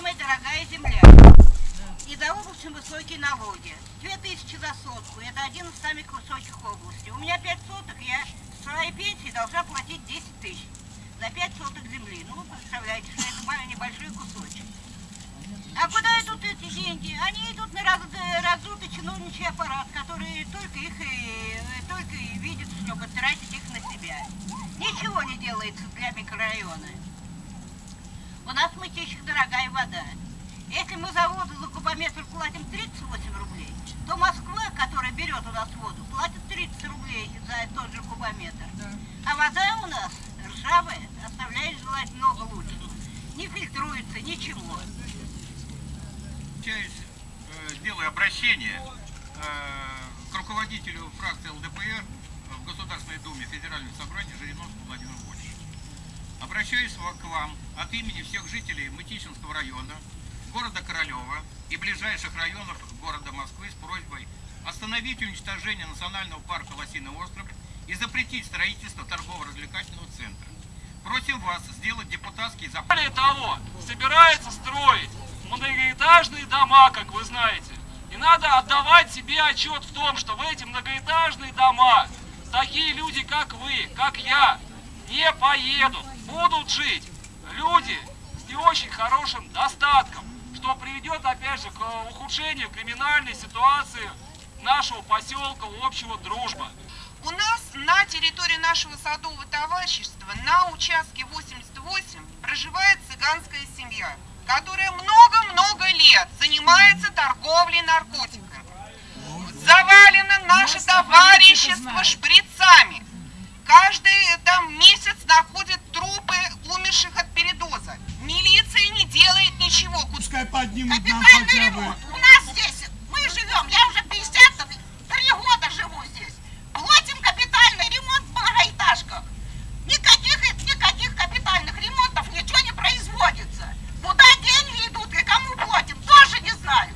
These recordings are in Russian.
самая дорогая земля. И за очень высокие налоги. 2000 за сотку. Это один из самых высоких областей. У меня 5 соток, я с своей пенсии должна платить 10 тысяч за 5 соток земли. Ну, вы представляете, что это небольшой кусочек. А куда идут эти деньги? Они идут на раз, раздутый чиновничий аппарат, который только их и, только и видит, чтобы тратить их на себя. Ничего не делается для микрорайона. У нас в Мытищах дорогая вода. Если мы за воду за кубометр платим 38 рублей, то Москва, которая берет у нас воду, платит 30 рублей за тот же кубометр. А вода у нас ржавая, оставляет желать много лучше. Не фильтруется, ничего. Часть, э, делаю обращение э, к руководителю фракции ЛДПР в Государственной Думе Федерального собрания Жириновскому Владимиру Борисовичу. Обращаюсь к вам от имени всех жителей Мытищинского района, города Королева и ближайших районов города Москвы с просьбой остановить уничтожение национального парка Лосиный остров и запретить строительство торгово-развлекательного центра. Просим вас сделать депутатский запрос. Более того, собирается строить многоэтажные дома, как вы знаете. И надо отдавать себе отчет в том, что в эти многоэтажные дома такие люди, как вы, как я, не поедут. Будут жить люди с не очень хорошим достатком, что приведет, опять же, к ухудшению криминальной ситуации нашего поселка общего дружба. У нас на территории нашего садового товарищества на участке 88 проживает цыганская семья, которая много-много лет занимается торговлей наркотиками. Завалено наше товарищество шприцами. Находят трупы умерших от передоза. Милиция не делает ничего. Пускай поднимут нам хотя бы. ремонт. У нас здесь, мы живем, я уже 53 года живу здесь. Платим капитальный ремонт в многоэтажках. Никаких, никаких капитальных ремонтов, ничего не производится. Куда деньги идут и кому платим, тоже не знаю.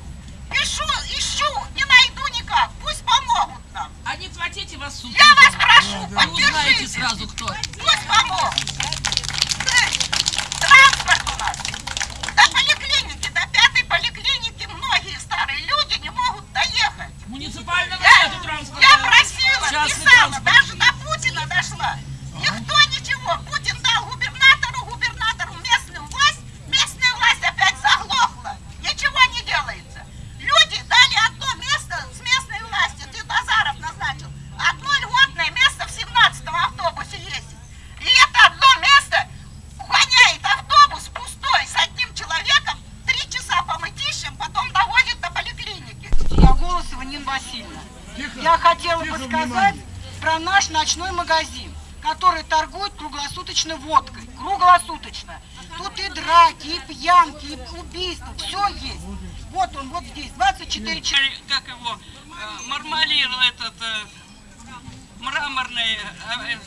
Ищу, ищу, не найду никак. Пусть помогут нам. А не платите вас суд. Я вас прошу, Вы узнаете поддержите. сразу кто. Пусть помогут. Транспорт у нас. До поликлиники, до пятой поликлиники многие старые люди не могут доехать. Муниципального Я, нету транспорта. я просила, Частный писала, Я хотела бы сказать про наш ночной магазин, который торгует круглосуточно водкой. Круглосуточно. Тут и драки, и пьянки, и убийства, все есть. Вот он, вот здесь, 24 часа. как его, э, мармалир этот, э, мраморный э,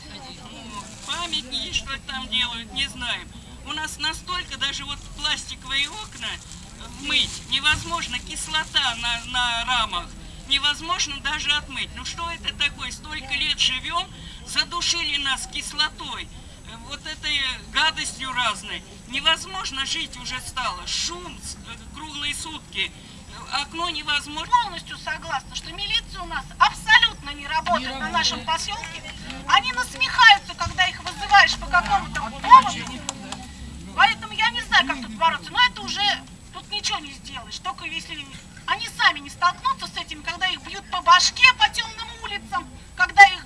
памятники, что там делают, не знаем. У нас настолько даже вот пластиковые окна мыть невозможно, кислота на, на рамах, невозможно даже отмыть. Ну что это такое? Столько лет живем, задушили нас кислотой, э, вот этой гадостью разной. Невозможно жить уже стало. Шум э, круглые сутки. Окно невозможно. полностью согласна, что милиция у нас абсолютно не работает на нашем поселке. Они насмехаются, когда их вызываешь по какому-то вот поводу. Поэтому я не знаю, как тут бороться. Но это уже тут ничего не сделаешь. Только если они сами не столкнутся с этим, когда их бьют по башке по темным улицам, когда их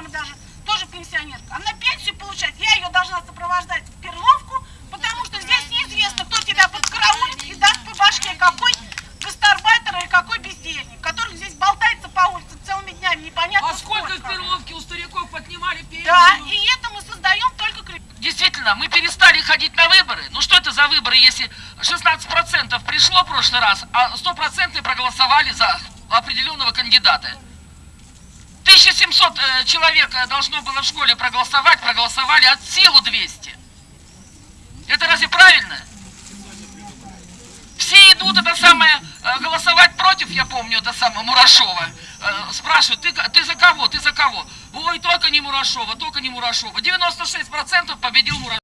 мама даже тоже пенсионерка. Она пенсию получает, я ее должна сопровождать в Перловку, потому что здесь неизвестно, кто тебя подкараулит и даст по башке какой гастарбайтер или какой бездельник, который здесь болтается по улице целыми днями, непонятно А сколько, сколько. в Перловке у стариков поднимали пенсию? Да, и это мы создаем только крик. Действительно, мы перестали ходить на выборы. Ну что это за выборы, если 16% пришло в прошлый раз, а 100% проголосовали за определенного кандидата? 1700 э, человек э, должно было в школе проголосовать, проголосовали от силу 200. Это разве правильно? Все идут это самое э, голосовать против, я помню, это самое Мурашова. Спрашивают, ты, ты за кого, ты за кого? Ой, только не Мурашова, только не Мурашова. 96% победил Мурашова.